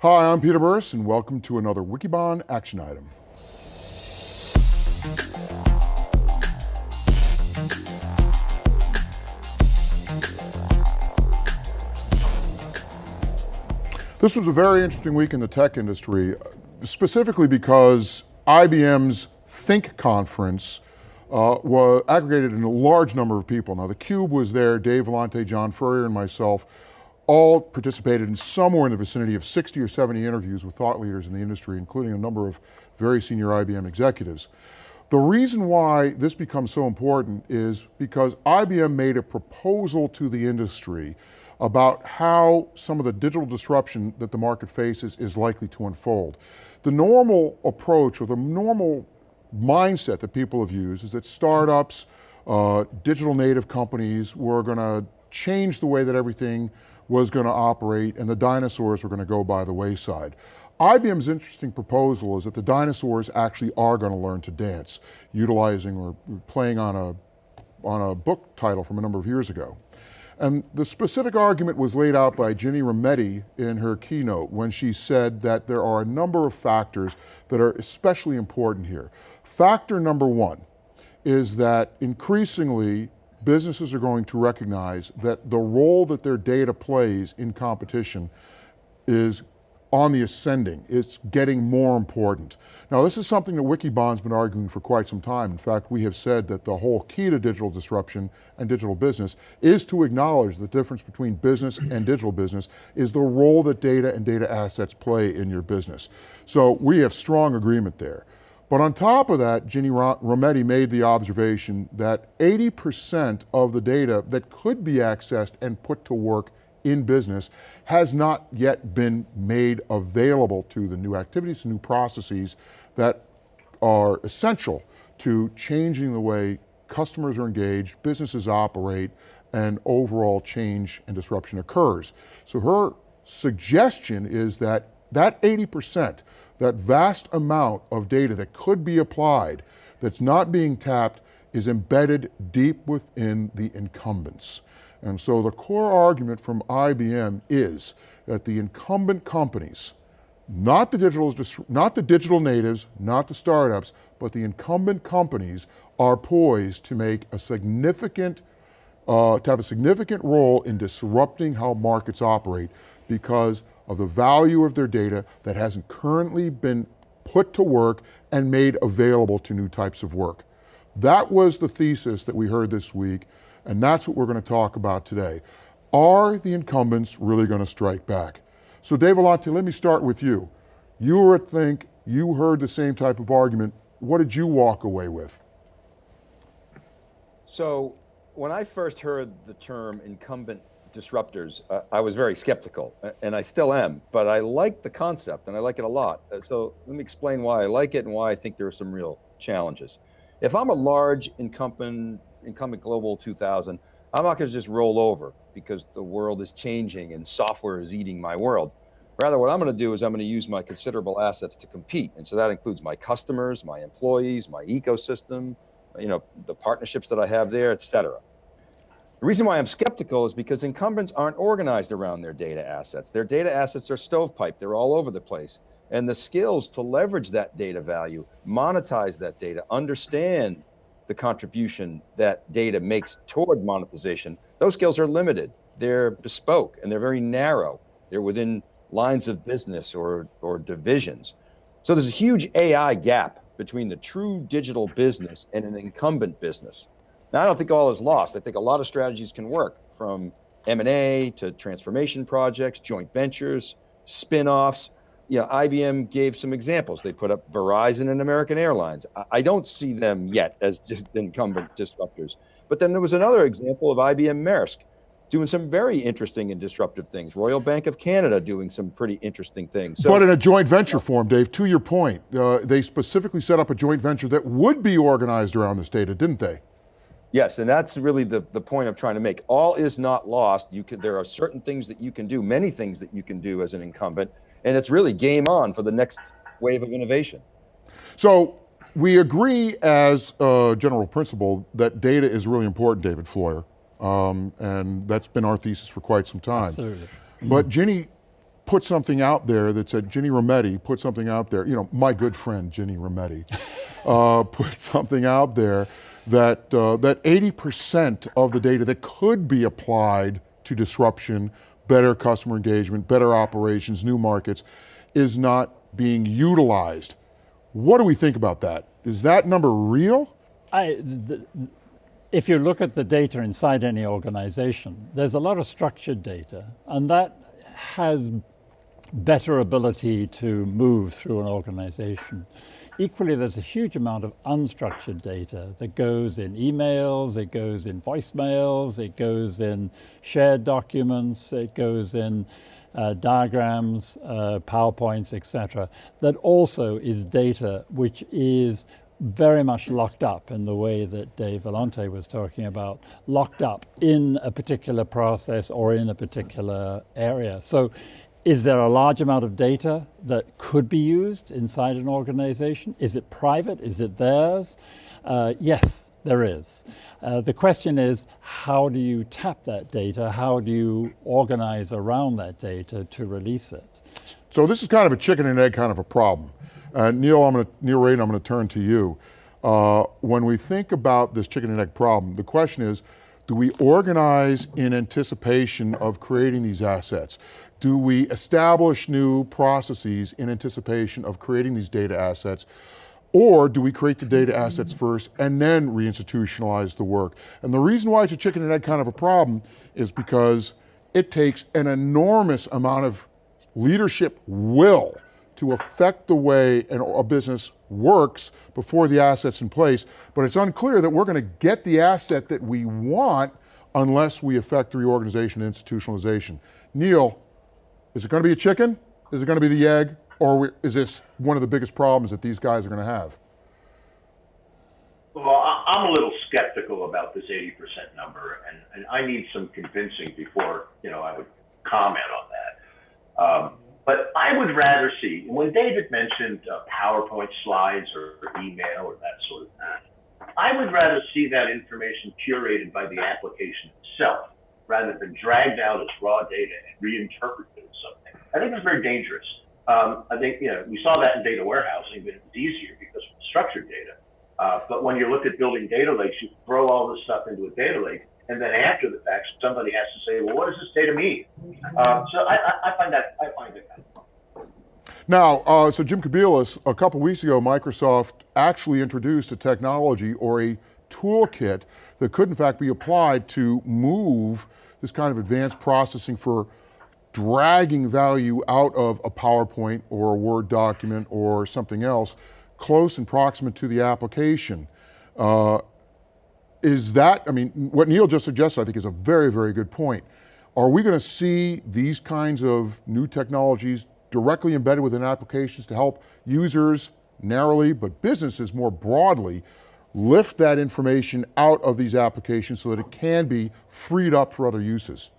Hi, I'm Peter Burris and welcome to another Wikibon action item. This was a very interesting week in the tech industry, specifically because IBM's Think conference uh, was aggregated in a large number of people. Now the Cube was there, Dave Vellante, John Furrier, and myself all participated in somewhere in the vicinity of 60 or 70 interviews with thought leaders in the industry, including a number of very senior IBM executives. The reason why this becomes so important is because IBM made a proposal to the industry about how some of the digital disruption that the market faces is likely to unfold. The normal approach or the normal mindset that people have used is that startups, uh, digital native companies were going to change the way that everything was going to operate and the dinosaurs were going to go by the wayside. IBM's interesting proposal is that the dinosaurs actually are going to learn to dance, utilizing or playing on a, on a book title from a number of years ago. And the specific argument was laid out by Ginni Rometty in her keynote when she said that there are a number of factors that are especially important here. Factor number one is that increasingly businesses are going to recognize that the role that their data plays in competition is on the ascending. It's getting more important. Now this is something that Wikibon's been arguing for quite some time. In fact, we have said that the whole key to digital disruption and digital business is to acknowledge the difference between business and digital business is the role that data and data assets play in your business. So we have strong agreement there. But on top of that, Ginni Rometty made the observation that 80% of the data that could be accessed and put to work in business has not yet been made available to the new activities, new processes that are essential to changing the way customers are engaged, businesses operate, and overall change and disruption occurs. So her suggestion is that that 80%, that vast amount of data that could be applied, that's not being tapped, is embedded deep within the incumbents. And so the core argument from IBM is that the incumbent companies, not the digital, not the digital natives, not the startups, but the incumbent companies are poised to make a significant, uh, to have a significant role in disrupting how markets operate because of the value of their data that hasn't currently been put to work and made available to new types of work. That was the thesis that we heard this week and that's what we're going to talk about today. Are the incumbents really going to strike back? So Dave Vellante, let me start with you. You were at Think, you heard the same type of argument. What did you walk away with? So when I first heard the term incumbent disruptors, uh, I was very skeptical, and I still am, but I like the concept and I like it a lot. Uh, so let me explain why I like it and why I think there are some real challenges. If I'm a large incumbent incumbent global 2000, I'm not going to just roll over because the world is changing and software is eating my world. Rather, what I'm going to do is I'm going to use my considerable assets to compete. And so that includes my customers, my employees, my ecosystem, you know, the partnerships that I have there, et cetera. The reason why I'm skeptical is because incumbents aren't organized around their data assets. Their data assets are stovepipe, they're all over the place. And the skills to leverage that data value, monetize that data, understand the contribution that data makes toward monetization, those skills are limited. They're bespoke and they're very narrow. They're within lines of business or, or divisions. So there's a huge AI gap between the true digital business and an incumbent business. Now, I don't think all is lost. I think a lot of strategies can work from M&A to transformation projects, joint ventures, spin-offs, you know, IBM gave some examples. They put up Verizon and American Airlines. I don't see them yet as incumbent disruptors. But then there was another example of IBM Maersk doing some very interesting and disruptive things. Royal Bank of Canada doing some pretty interesting things. So, but in a joint venture form, Dave, to your point, uh, they specifically set up a joint venture that would be organized around this data, didn't they? Yes, and that's really the, the point I'm trying to make. All is not lost. You can, there are certain things that you can do, many things that you can do as an incumbent, and it's really game on for the next wave of innovation. So we agree as a general principle that data is really important, David Floyer, um, and that's been our thesis for quite some time. Absolutely. But Ginni put something out there that said, Ginni Rometty put something out there, you know, my good friend Ginni Rometty, uh, put something out there that, uh, that 80% of the data that could be applied to disruption, better customer engagement, better operations, new markets, is not being utilized. What do we think about that? Is that number real? I, if you look at the data inside any organization, there's a lot of structured data, and that has better ability to move through an organization. Equally, there's a huge amount of unstructured data that goes in emails, it goes in voicemails, it goes in shared documents, it goes in uh, diagrams, uh, PowerPoints, etc. That also is data which is very much locked up in the way that Dave Vellante was talking about, locked up in a particular process or in a particular area. So is there a large amount of data that could be used inside an organization? Is it private? Is it theirs? Uh, yes, there is. Uh, the question is, how do you tap that data? How do you organize around that data to release it? So this is kind of a chicken and egg kind of a problem. Uh, Neil, I'm going to, Neil Raden, I'm going to turn to you. Uh, when we think about this chicken and egg problem, the question is, do we organize in anticipation of creating these assets? Do we establish new processes in anticipation of creating these data assets? Or do we create the data assets first and then reinstitutionalize the work? And the reason why it's a chicken and egg kind of a problem is because it takes an enormous amount of leadership will to affect the way a business works before the asset's in place, but it's unclear that we're going to get the asset that we want unless we affect the reorganization and institutionalization. Neil, is it going to be a chicken? Is it going to be the egg? Or is this one of the biggest problems that these guys are going to have? Well, I'm a little skeptical about this 80% number, and, and I need some convincing before, you know, I would comment on that. Um, but I would rather see, when David mentioned uh, PowerPoint slides or, or email or that sort of thing, I would rather see that information curated by the application itself rather than dragged out as raw data and reinterpreted as something. I think it's very dangerous. Um, I think, you know, we saw that in data warehousing, but it was easier because of structured data. Uh, but when you look at building data lakes, you throw all this stuff into a data lake, and then after the fact, somebody has to say, well, what does this data mean? Uh, so I, I, find that, I find it kind of now, uh, so Jim Kobielus, a couple weeks ago, Microsoft actually introduced a technology or a toolkit that could in fact be applied to move this kind of advanced processing for dragging value out of a PowerPoint or a Word document or something else close and proximate to the application. Uh, is that, I mean, what Neil just suggested I think is a very, very good point. Are we going to see these kinds of new technologies directly embedded within applications to help users narrowly, but businesses more broadly lift that information out of these applications so that it can be freed up for other uses?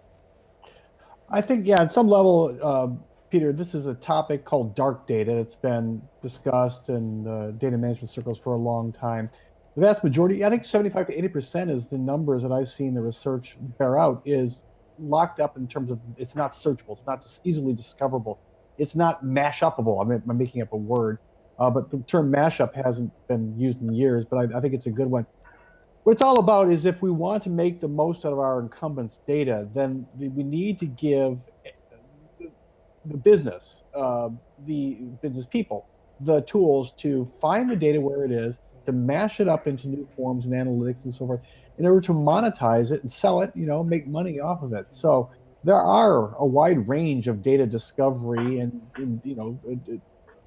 I think, yeah, at some level, uh, Peter, this is a topic called dark data. It's been discussed in uh, data management circles for a long time. The vast majority, I think 75 to 80% is the numbers that I've seen the research bear out is locked up in terms of it's not searchable, it's not easily discoverable, it's not mash upable. I mean, I'm making up a word. Uh, but the term mashup hasn't been used in years, but I, I, think it's a good one. What it's all about is if we want to make the most out of our incumbents' data, then we need to give the business, uh, the business people, the tools to find the data where it is, to mash it up into new forms and analytics and so forth, in order to monetize it and sell it, you know, make money off of it. So there are a wide range of data discovery and, and you know,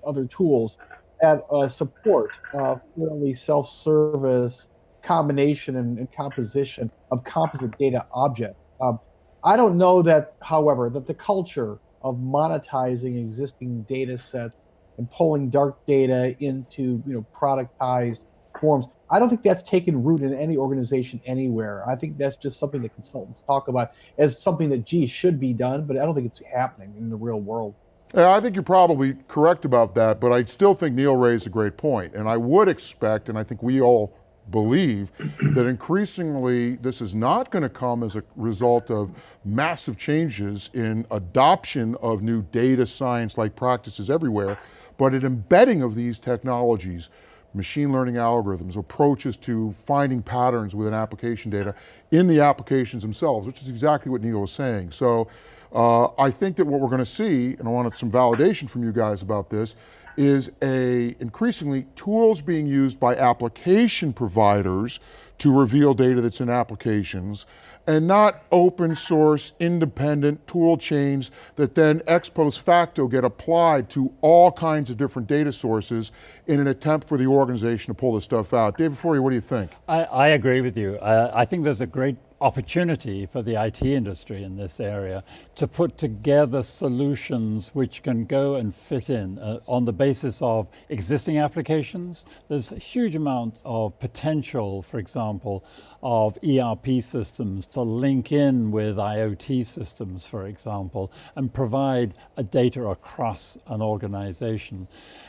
other tools at uh, support uh, fairly self-service combination and, and, composition of composite data object. Um, I don't know that, however, that the culture of monetizing existing data sets and pulling dark data into you know productized forms, I don't think that's taken root in any organization anywhere. I think that's just something that consultants talk about as something that, gee, should be done, but I don't think it's happening in the real world. I think you're probably correct about that, but I still think Neil raised a great point, and I would expect, and I think we all believe that increasingly this is not going to come as a result of massive changes in adoption of new data science like practices everywhere, but an embedding of these technologies, machine learning algorithms, approaches to finding patterns within application data in the applications themselves, which is exactly what Neil was saying. So uh, I think that what we're going to see, and I wanted some validation from you guys about this, is a increasingly tools being used by application providers to reveal data that's in applications and not open source independent tool chains that then ex post facto get applied to all kinds of different data sources in an attempt for the organization to pull this stuff out. David Floyer, what do you think? I, I agree with you. Uh, I think there's a great opportunity for the IT industry in this area to put together solutions which can go and fit in uh, on the basis of existing applications. There's a huge amount of potential, for example, of ERP systems to link in with IoT systems, for example, and provide a data across an organization.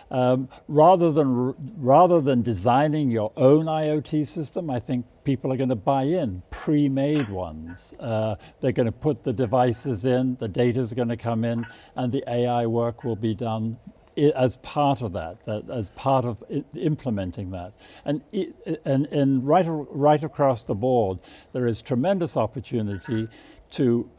Um, rather than rather than designing your own IoT system, I think people are going to buy in pre-made ones. Uh, they're going to put the devices in, the data is going to come in, and the AI work will be done as part of that, that, as part of implementing that. And, and, and right, right across the board, there is tremendous opportunity to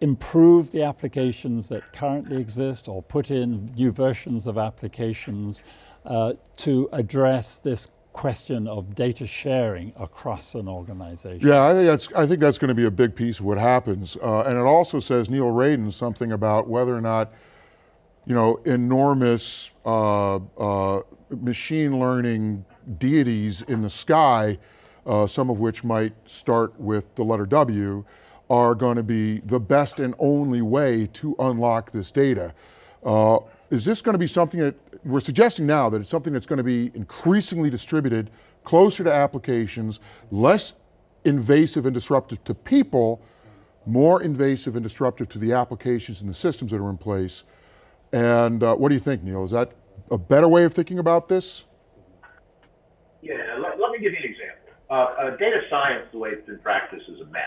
improve the applications that currently exist or put in new versions of applications uh, to address this question of data sharing across an organization. Yeah, I think that's, I think that's going to be a big piece of what happens. Uh, and it also says, Neil Raden, something about whether or not, you know, enormous uh, uh machine learning deities in the sky, uh, some of which might start with the letter W, are going to be the best and only way to unlock this data. Uh, is this going to be something that, we're suggesting now that it's something that's going to be increasingly distributed, closer to applications, less invasive and disruptive to people, more invasive and disruptive to the applications and the systems that are in place. And uh, what do you think, Neil? Is that a better way of thinking about this? Yeah, let, let me give you an example. Uh, uh, data science, the way it's been practiced, is a mess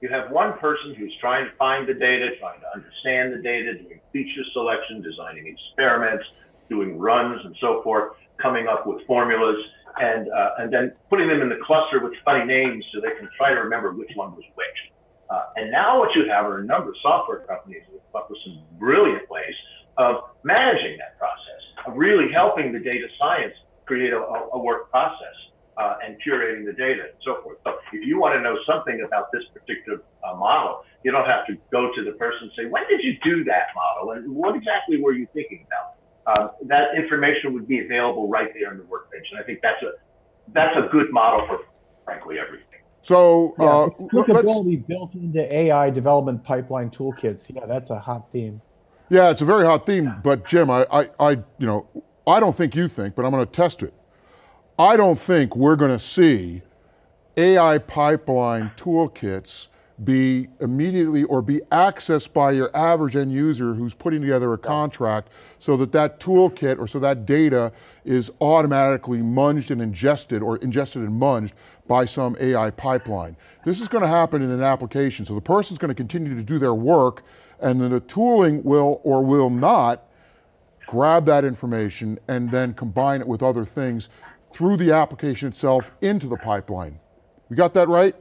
you have one person who's trying to find the data, trying to understand the data, doing feature selection, designing experiments, doing runs and so forth, coming up with formulas, and uh, and then putting them in the cluster with funny names so they can try to remember which one was which. Uh, and now what you have are a number of software companies that come up with some brilliant ways of managing that process, of really helping the data science create a, a work process uh, and curating the data and so forth. So if you want to know something about this particular uh, model, you don't have to go to the person and say, when did you do that model and what exactly were you thinking about? Um, that information would be available right there on the workbench. And I think that's a, that's a good model for, frankly, everything. So yeah, uh, applicability built into AI development pipeline toolkits. Yeah, that's a hot theme. Yeah, it's a very hot theme. But Jim, I, I, I you know, I don't think you think, but I'm going to test it. I don't think we're going to see AI pipeline toolkits be immediately or be accessed by your average end user who's putting together a contract so that that toolkit or so that data is automatically munged and ingested or ingested and munged by some AI pipeline. This is going to happen in an application. So the person's going to continue to do their work and then the tooling will or will not grab that information and then combine it with other things through the application itself into the pipeline. We got that right?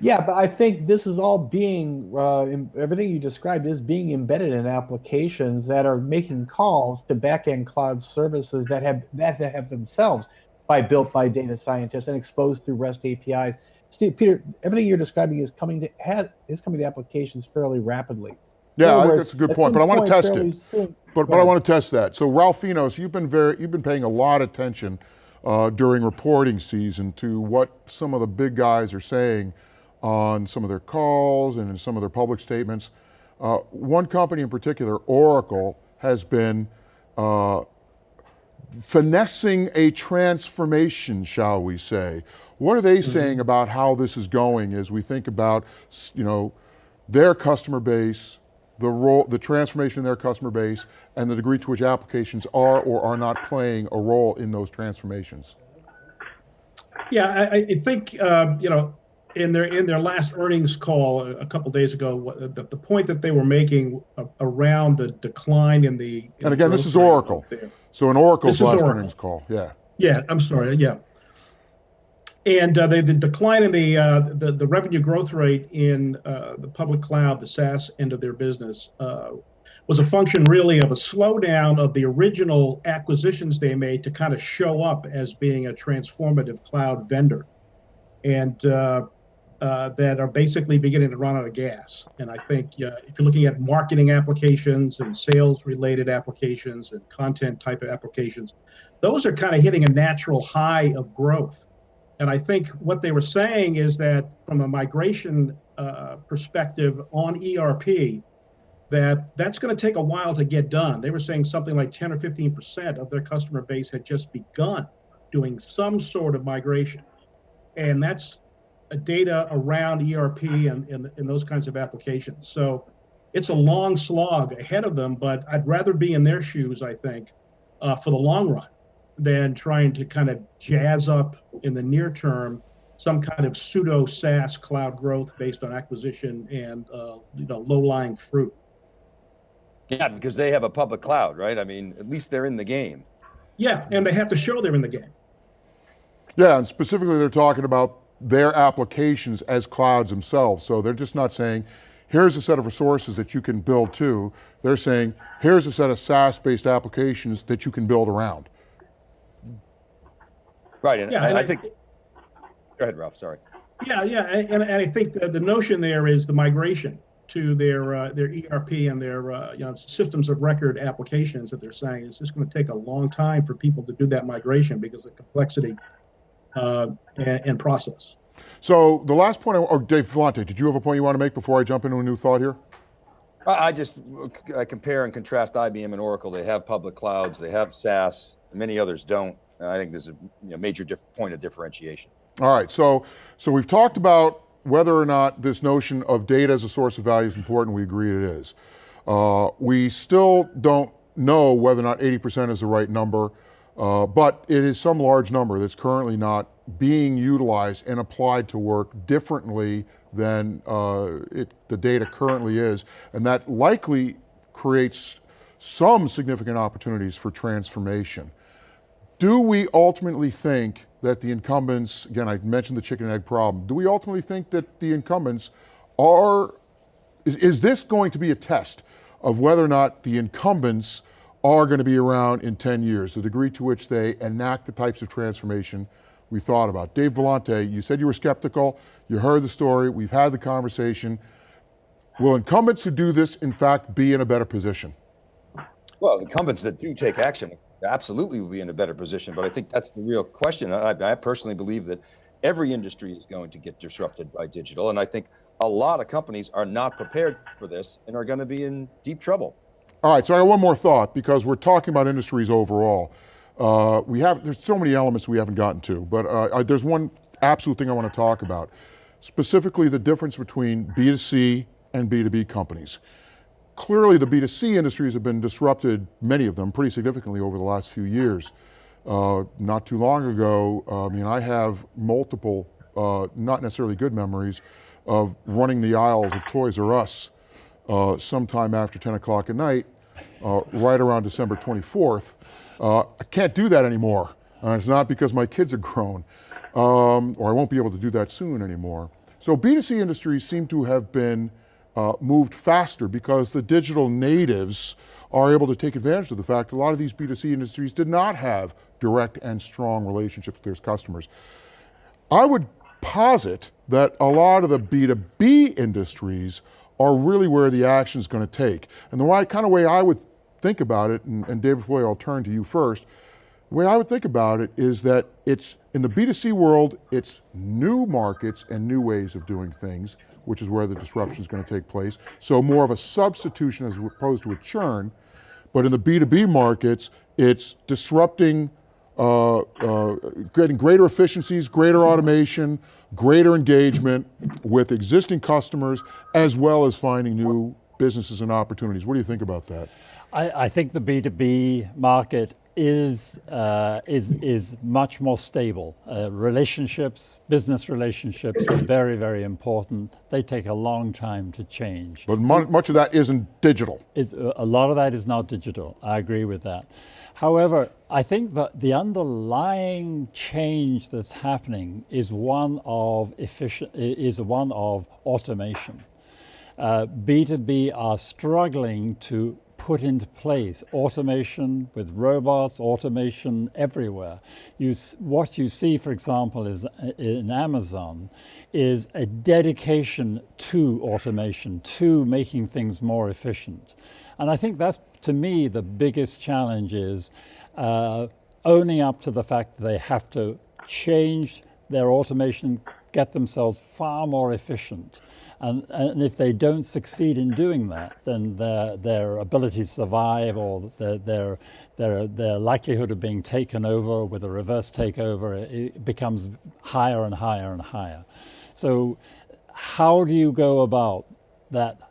Yeah, but I think this is all being, uh, everything you described is being embedded in applications that are making calls to backend cloud services that have that have themselves by built by data scientists and exposed through REST APIs. Steve, Peter, everything you're describing is coming to has is coming to applications fairly rapidly. Yeah, think that's a good point, but I want to test it. Soon. But, but I want to test that. So Ralph Finos, you've been very, you've been paying a lot of attention uh, during reporting season to what some of the big guys are saying on some of their calls and in some of their public statements. Uh, one company in particular, Oracle, has been uh, finessing a transformation, shall we say. What are they mm -hmm. saying about how this is going as we think about, you know, their customer base, the role, the transformation in their customer base and the degree to which applications are or are not playing a role in those transformations? Yeah, I, I think uh, you know in their in their last earnings call a, couple days ago, the, the point that they were making around the decline in the in And the again, this is Oracle. So in Oracle's This last Oracle. earnings call, yeah. Yeah, I'm sorry. Yeah, and uh, the, the decline in the, uh, the the revenue growth rate in uh, the public cloud, the SaaS end of their business, uh, was a function really of a slowdown of the original acquisitions they made to kind of show up as being a transformative cloud vendor, and uh, that are basically beginning to run out of gas. And I think uh, if you're looking at marketing applications and sales related applications and content type of applications, those are kind of hitting a natural high of growth. And I think what they were saying is that from a migration uh, perspective on ERP, that that's going to take a while to get done. They were saying something like 10 or 15 percent of their customer base had just begun doing some sort of migration, and that's data around ERP and, and, and those kinds of applications. So it's a long slog ahead of them, but I'd rather be in their shoes, I think, uh, for the long run than trying to kind of jazz up in the near term some kind of pseudo SaaS cloud growth based on acquisition and uh, you know low lying fruit. Yeah, because they have a public cloud, right? I mean, at least they're in the game. Yeah, and they have to show they're in the game. Yeah, and specifically they're talking about their applications as clouds themselves. So they're just not saying, here's a set of resources that you can build to. They're saying, here's a set of SaaS-based applications that you can build around. Right, and Yeah, I, and I I- think. Go ahead, Ralph. Sorry. Yeah, yeah, and, and I think the, the notion there is the migration to their uh, their ERP and their uh, you know systems of record applications that they're saying is just going to take a long time for people to do that migration because of complexity uh, and, and process. So the last point, I, or Dave Vellante, did you have a point you want to make before I jump into a new thought here? I, I just I compare and contrast IBM and Oracle. They have public clouds. They have SaaS. Many others don't. I think there's a you know, major diff- point of differentiation. All right, so so we've talked about whether or not this notion of data as a source of value is important. We agree it is. Uh, we still don't know whether or not 80% is the right number, uh, but it is some large number that's currently not being utilized and applied to work differently than uh, it, the data currently is, and that likely creates some significant opportunities for transformation. Do we ultimately think that the incumbents, again, I mentioned the chicken and egg problem, do we ultimately think that the incumbents are, is, is this going to be a test of whether or not the incumbents are going to be around in 10 years, the degree to which they enact the types of transformation we thought about? Dave Vellante, you said you were skeptical, you heard the story, we've had the conversation. Will incumbents who do this, in fact, be in a better position? Well, incumbents that do take action absolutely will be in a better position. But I think that's the real question. I, I personally believe that every industry is going to get disrupted by digital. And I think a lot of companies are not prepared for this and are going to be in deep trouble. All right, so I got one more thought because we're talking about industries overall. Uh, we have there's so many elements we haven't gotten to, but uh, I, there's one absolute thing I want to talk about, specifically the difference between B2C and B2B companies. Clearly, the B2C industries have been disrupted, many of them, pretty significantly over the last few years. Uh, not too long ago, uh, I mean, I have multiple, uh, not necessarily good memories of running the aisles of Toys R Us uh, sometime after 10 o'clock at night, uh, right around December 24th. Uh, I can't do that anymore. And it's not because my kids are grown, um, or I won't be able to do that soon anymore. So B2C industries seem to have been uh, moved faster because the digital natives are able to take advantage of the fact a lot of these B2C industries did not have direct and strong relationships with their customers. I would posit that a lot of the B2B industries are really where the action is going to take. And the way, kind of way I would think about it, and, and David Floyer, I'll turn to you first. The way I would think about it is that it's in the B2C world, it's new markets and new ways of doing things, which is where the disruption is going to take place. So more of a substitution as opposed to a churn. But in the B2B markets, it's disrupting uh, uh, getting greater efficiencies, greater automation, greater engagement with existing customers, as well as finding new businesses and opportunities. What do you think about that? I, I think the B2B market is uh, is is much more stable. Uh, relationships, business relationships, are very very important. They take a long time to change. But much of that isn't digital. Is a lot of that is not digital. I agree with that. However, I think that the underlying change that's happening is one of efficient is one of automation. Uh, B2B are struggling to put into place automation with robots, automation everywhere. You, what you see, for example, is uh, in Amazon, is a dedication to automation, to making things more efficient. And I think that's, to me, the biggest challenge is uh, owning up to the fact that they have to change their automation, get themselves far more efficient. And, and if they don't succeed in doing that, then their, their ability to survive or their, their, their, their likelihood of being taken over with a reverse takeover it becomes higher and higher and higher. So how do you go about that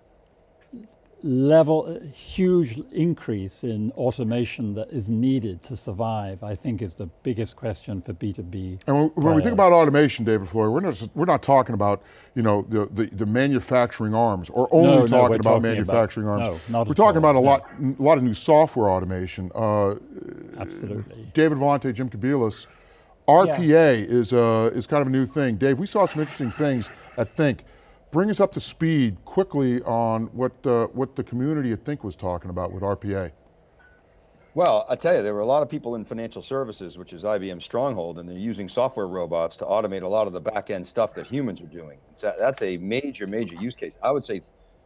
level, huge increase in automation that is needed to survive, I think is the biggest question for B2B. And when, when we think about automation, David Floyer, we're not, we're not talking about, you know, the, the, the manufacturing arms or only no, no, talking about talking manufacturing about, arms. No, not we're talking all, about a no. lot, a lot of new software automation. Uh, Absolutely. David Vellante, Jim Kobielus, RPA yeah. is, uh, is kind of a new thing. Dave, we saw some interesting things at Think. Bring us up to speed quickly on what, uh, what the community at Think was talking about with RPA. Well, I tell you, there were a lot of people in financial services, which is IBM's stronghold, and they're using software robots to automate a lot of the back end stuff that humans are doing. So that's a major, major use case. I would say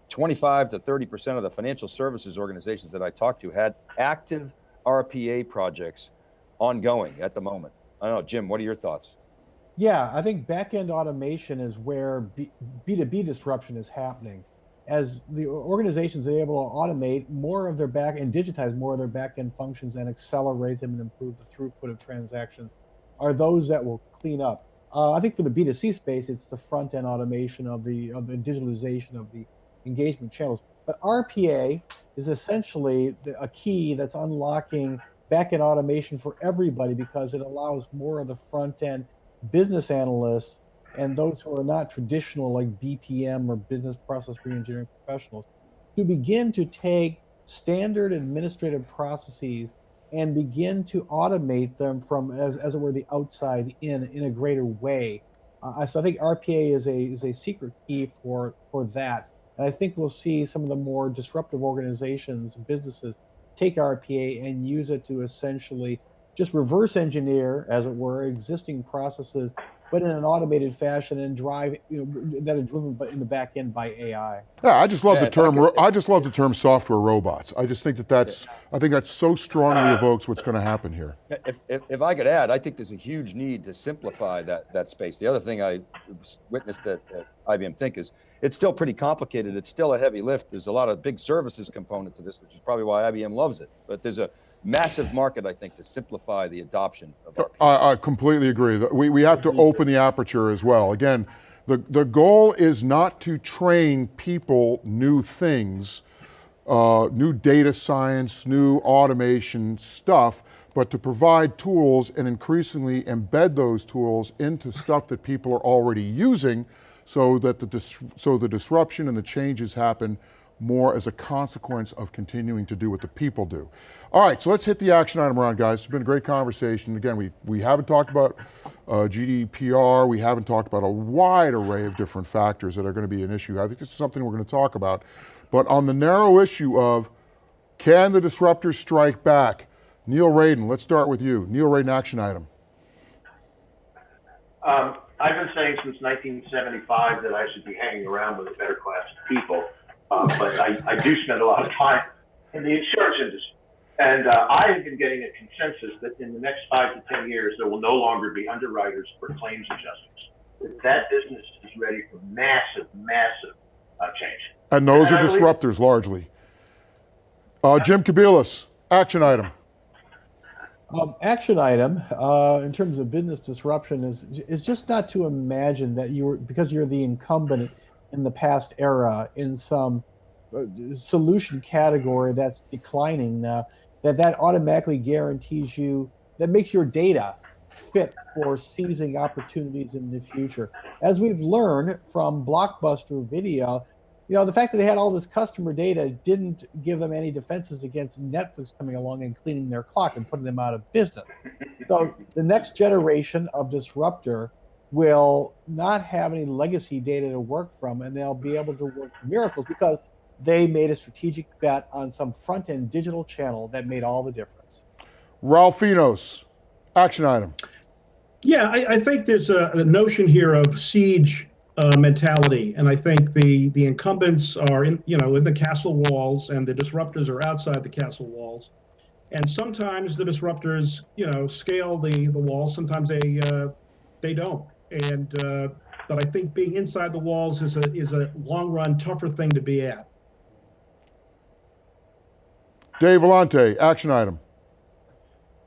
25 to 30% of the financial services organizations that I talked to had active RPA projects ongoing at the moment. I don't know, Jim, what are your thoughts? Yeah, I think back-end automation is where B, B2B disruption is happening. As the organizations are able to automate more of their back and digitize more of their back-end functions and accelerate them and improve the throughput of transactions are those that will clean up. Uh, I think for the B2C space, it's the front-end automation of the of the digitalization of the engagement channels. But RPA is essentially the, a key that's unlocking back-end automation for everybody because it allows more of the front end business analysts and those who are not traditional like BPM or business process reengineering professionals to begin to take standard administrative processes and begin to automate them from as, as it were the outside in in a greater way. Uh, so I think RPA is a is a secret key for for that. And I think we'll see some of the more disruptive organizations, businesses, take RPA and use it to essentially just reverse engineer, as it were, existing processes, but in an automated fashion and drive you know, that are driven in the back end by AI. Yeah, I just love Yeah, the term. could- I just love the term software robots. I just think that that's. I think that so strongly evokes what's going to happen here. If, if, if I could add, I think there's a huge need to simplify that, that space. The other thing I witnessed at, at IBM Think is it's still pretty complicated. It's still a heavy lift. There's a lot of big services component to this, which is probably why IBM loves it. But there's a massive market, I think, to simplify the adoption of RPA. I, I completely agree. We, we have to open the aperture as well. Again, the, the goal is not to train people new things, uh, new data science, new automation stuff, but to provide tools and increasingly embed those tools into stuff that people are already using so that the, dis- so the disruption and the changes happen more as a consequence of continuing to do what the people do. All right, so let's hit the action item around, guys. It's been a great conversation. Again, we, we haven't talked about uh, GDPR. We haven't talked about a wide array of different factors that are going to be an issue. I think this is something we're going to talk about. But on the narrow issue of can the disruptors strike back? Neil Raden, let's start with you. Neil Raden, action item. Um, I've been saying since 1975 that I should be hanging around with a better class of people, uh, but I, I do spend a lot of time in the insurance industry. And uh, I have been getting a consensus that in the next five to 10 years, there will no longer be underwriters or claims adjusters. That that business is ready for massive, massive uh, change. And those And are I believe- disruptors largely. Uh, Jim Kobielus, action item. Um, action item uh, in terms of business disruption is is just not to imagine that you were because you're the incumbent in the past era in some uh, solution category that's declining now. that that automatically guarantees you, that makes your data fit for seizing opportunities in the future. As we've learned from Blockbuster Video, you know, the fact that they had all this customer data didn't give them any defenses against Netflix coming along and cleaning their clock and putting them out of business. So the next generation of disruptor will not have any legacy data to work from, and they'll be able to work miracles because they made a strategic bet on some front end digital channel that made all the difference. Ralph Finos, action item. Yeah, I, I think there's a, a, notion here of siege uh, mentality, and I think the the incumbents are in you know in the castle walls, and the disruptors are outside the castle walls. And sometimes the disruptors, you know, scale the the walls. Sometimes they uh, they don't. And uh, but I think being inside the walls is a is a long run tougher thing to be at. Dave Vellante, action item.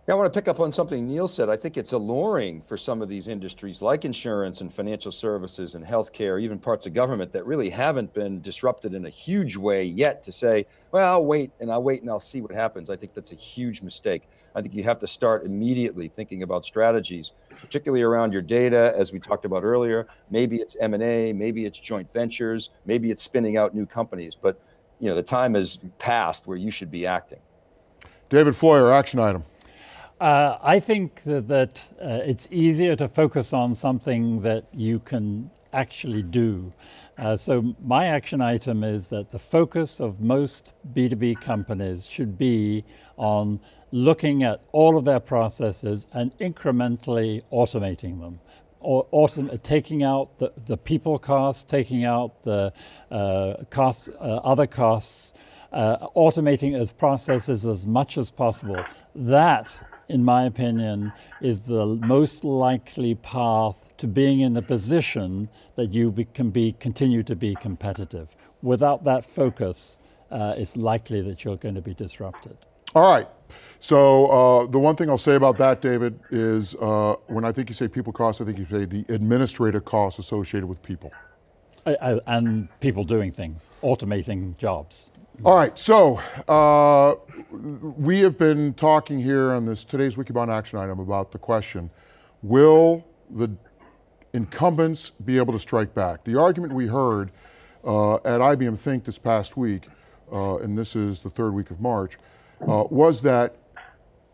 I want to pick up on something Neil said. I think it's alluring for some of these industries like insurance and financial services and healthcare, even parts of government that really haven't been disrupted in a huge way yet to say, well, I'll wait and I'll wait and I'll see what happens. I think that's a huge mistake. I think you have to start immediately thinking about strategies, particularly around your data, as we talked about earlier. Maybe it's M&A, maybe it's joint ventures, maybe it's spinning out new companies, but you know, the time has passed where you should be acting. David Floyer, action item. Uh, I think that, that uh, it's easier to focus on something that you can actually do. Uh, so my action item is that the focus of most B2B companies should be on looking at all of their processes and incrementally automating them. Or autom taking out the, the people costs, taking out the uh, costs, uh, other costs, uh, automating as processes as much as possible. That in my opinion, is the most likely path to being in a position that you be, can be continue to be competitive. Without that focus, uh, it's likely that you're going to be disrupted. All right. So uh, the one thing I'll say about that, David, is uh, when I think you say people costs, I think you say the administrative costs associated with people. And people doing things, automating jobs. All right, so uh, we have been talking here on this today's Wikibon action item about the question, will the incumbents be able to strike back? The argument we heard uh, at IBM Think this past week, uh, and this is the third week of March, uh, was that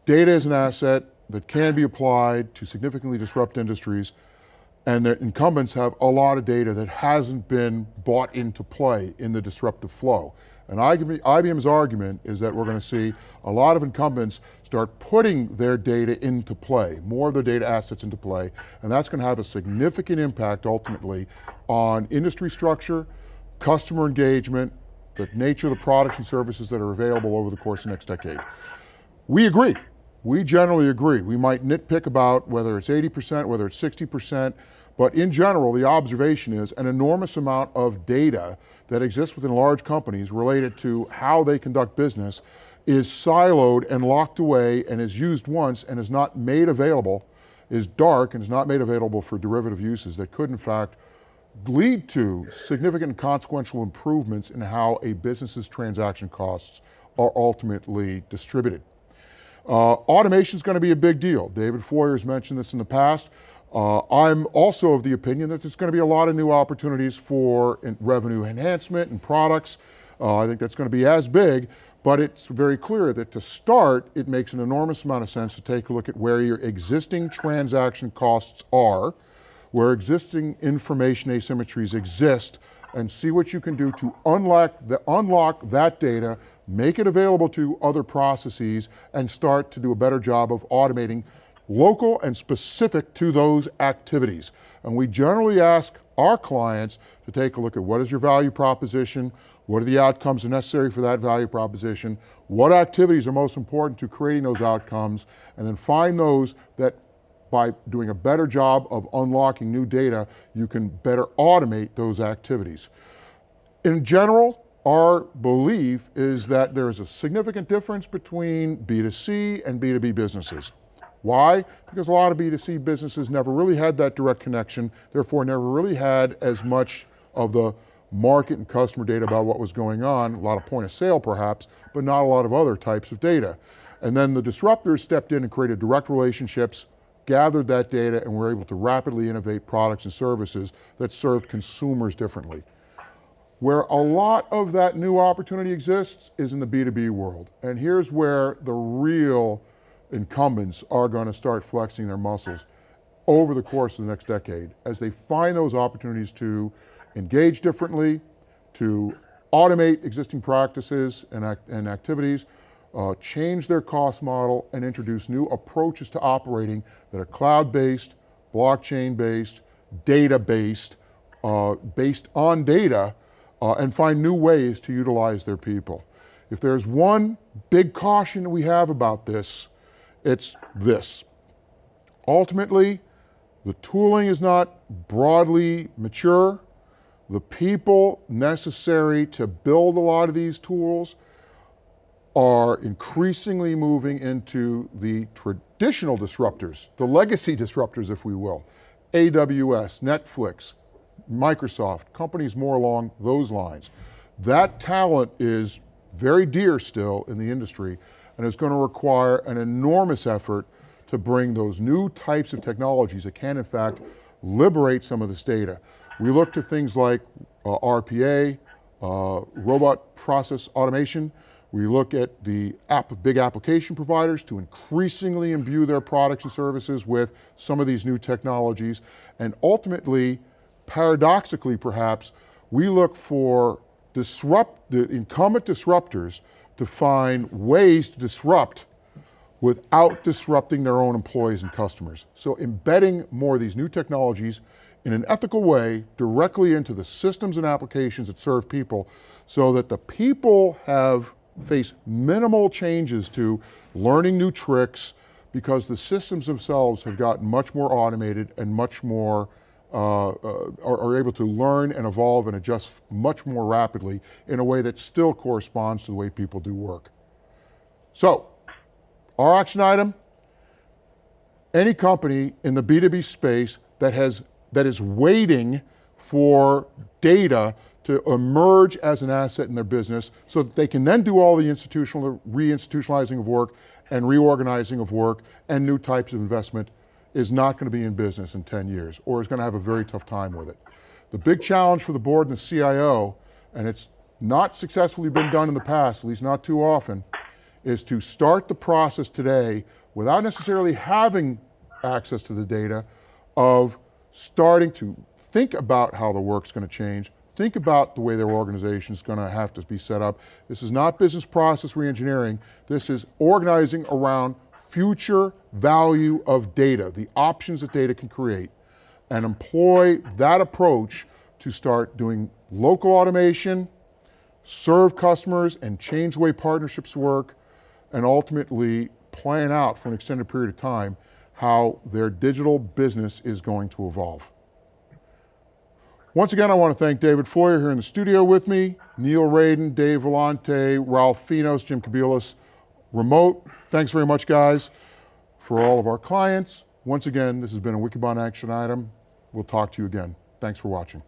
data is an asset that can be applied to significantly disrupt industries, and the incumbents have a lot of data that hasn't been bought into play in the disruptive flow. And IBM's argument is that we're going to see a lot of incumbents start putting their data into play, more of their data assets into play, and that's going to have a significant impact ultimately on industry structure, customer engagement, the nature of the products and services that are available over the course of the next decade. We agree. We generally agree. We might nitpick about whether it's 80%, whether it's 60%, but in general, the observation is an enormous amount of data that exists within large companies related to how they conduct business is siloed and locked away and is used once and is not made available, is dark and is not made available for derivative uses that could in fact lead to significant consequential improvements in how a business's transaction costs are ultimately distributed. Uh, automation is going to be a big deal. David Floyer has mentioned this in the past. Uh, I'm also of the opinion that there's going to be a lot of new opportunities for revenue enhancement and products. Uh, I think that's going to be as big, but it's very clear that to start, it makes an enormous amount of sense to take a look at where your existing transaction costs are, where existing information asymmetries exist, and see what you can do to unlock, the, unlock that data, make it available to other processes, and start to do a better job of automating local and specific to those activities. And we generally ask our clients to take a look at what is your value proposition, what are the outcomes necessary for that value proposition, what activities are most important to creating those outcomes, and then find those that by doing a better job of unlocking new data, you can better automate those activities. In general, our belief is that there is a significant difference between B2C and B2B businesses. Why? Because a lot of B2C businesses never really had that direct connection, therefore never really had as much of the market and customer data about what was going on, a lot of point of sale perhaps, but not a lot of other types of data. And then the disruptors stepped in and created direct relationships, gathered that data, and were able to rapidly innovate products and services that served consumers differently. Where a lot of that new opportunity exists is in the B2B world. And here's where the real incumbents are going to start flexing their muscles over the course of the next decade as they find those opportunities to engage differently, to automate existing practices and, act and activities, uh, change their cost model, and introduce new approaches to operating that are cloud-based, blockchain-based, data-based, uh, based on data, uh, and find new ways to utilize their people. If there's one big caution we have about this, it's this. Ultimately, the tooling is not broadly mature. The people necessary to build a lot of these tools are increasingly moving into the traditional disruptors, the legacy disruptors, if we will. AWS, Netflix, Microsoft, companies more along those lines. That talent is very dear still in the industry and is going to require an enormous effort to bring those new types of technologies that can in fact liberate some of this data. We look to things like uh, RPA, uh, robot process automation. We look at the app, big application providers to increasingly imbue their products and services with some of these new technologies. And ultimately, paradoxically perhaps, we look for disrupt, the incumbent disruptors to find ways to disrupt without disrupting their own employees and customers. So embedding more of these new technologies in an ethical way directly into the systems and applications that serve people so that the people have face minimal changes to learning new tricks because the systems themselves have gotten much more automated and much more uh, uh, are, are, able to learn and evolve and adjust much more rapidly in a way that still corresponds to the way people do work. So, our action item, any company in the B2B space that, has, that is waiting for data to emerge as an asset in their business so that they can then do all the institutional, reinstitutionalizing of work and reorganizing of work and new types of investment is not going to be in business in 10 years or is going to have a very tough time with it. The big challenge for the board and the CIO, and it's not successfully been done in the past, at least not too often, is to start the process today without necessarily having access to the data of starting to think about how the work's going to change, think about the way their organization is going to have to be set up. This is not business process reengineering. This is organizing around future value of data, the options that data can create, and employ that approach to start doing local automation, serve customers and change the way partnerships work, and ultimately plan out for an extended period of time how their digital business is going to evolve. Once again, I want to thank David Floyer here in the studio with me, Neil Raden, Dave Vellante, Ralph Finos, Jim Kobielus, remote. Thanks very much, guys. For all of our clients, once again, this has been a Wikibon action item. We'll talk to you again. Thanks for watching.